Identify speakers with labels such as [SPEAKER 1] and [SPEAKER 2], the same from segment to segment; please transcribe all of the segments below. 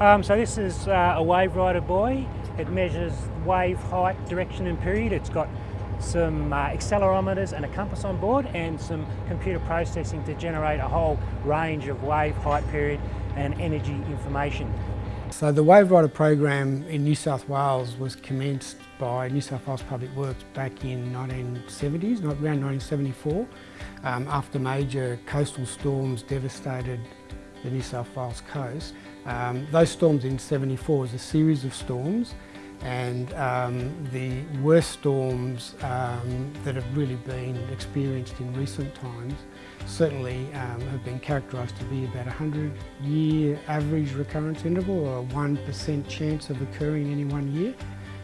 [SPEAKER 1] Um, so this is uh, a wave rider buoy. It measures wave height, direction and period. It's got some uh, accelerometers and a compass on board and some computer processing to generate a whole range of wave height, period and energy information.
[SPEAKER 2] So the Wave Rider program in New South Wales was commenced by New South Wales Public Works back in 1970s, around 1974, um, after major coastal storms devastated the New South Wales coast. Um, those storms in 74 was a series of storms and um, the worst storms um, that have really been experienced in recent times certainly um, have been characterised to be about a 100 year average recurrence interval or a 1% chance of occurring in any one year.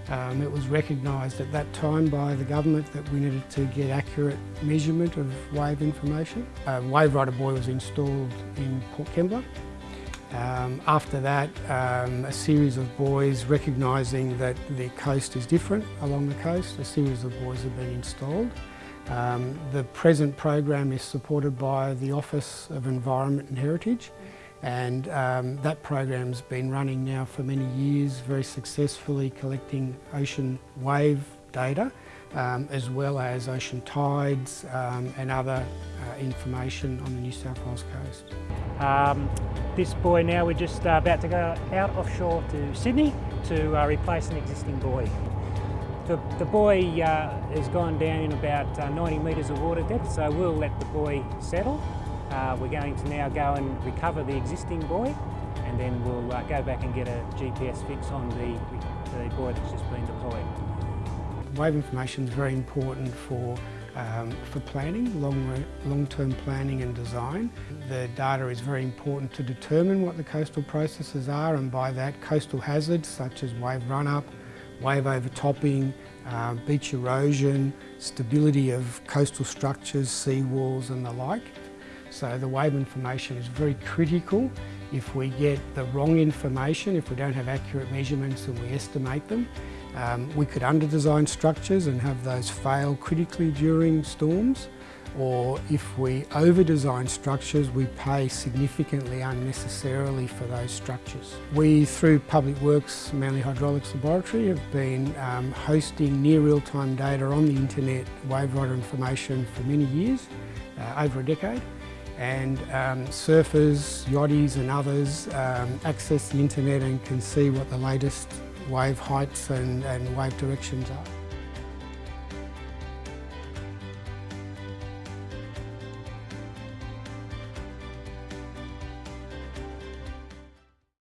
[SPEAKER 2] Um, it was recognised at that time by the government that we needed to get accurate measurement of wave information. A wave rider buoy was installed in Port Kembla um, after that, um, a series of buoys recognising that the coast is different along the coast, a series of buoys have been installed. Um, the present program is supported by the Office of Environment and Heritage and um, that program's been running now for many years, very successfully collecting ocean wave data um, as well as ocean tides um, and other uh, information on the New South Wales coast.
[SPEAKER 1] Um, this buoy now, we're just uh, about to go out offshore to Sydney to uh, replace an existing buoy. The, the buoy uh, has gone down in about uh, 90 metres of water depth, so we'll let the buoy settle. Uh, we're going to now go and recover the existing buoy and then we'll uh, go back and get a GPS fix on the, the buoy that's just been deployed.
[SPEAKER 2] Wave information is very important for um, for planning, long, long-term planning and design. The data is very important to determine what the coastal processes are and by that coastal hazards such as wave run-up, wave overtopping, uh, beach erosion, stability of coastal structures, sea walls and the like. So the wave information is very critical. If we get the wrong information, if we don't have accurate measurements and we estimate them, um, we could under-design structures and have those fail critically during storms or if we over-design structures, we pay significantly unnecessarily for those structures. We, through Public Works Manly Hydraulics Laboratory, have been um, hosting near real-time data on the internet wave rider information for many years, uh, over a decade and um, surfers, yachties and others um, access the internet and can see what the latest wave heights and, and wave directions are.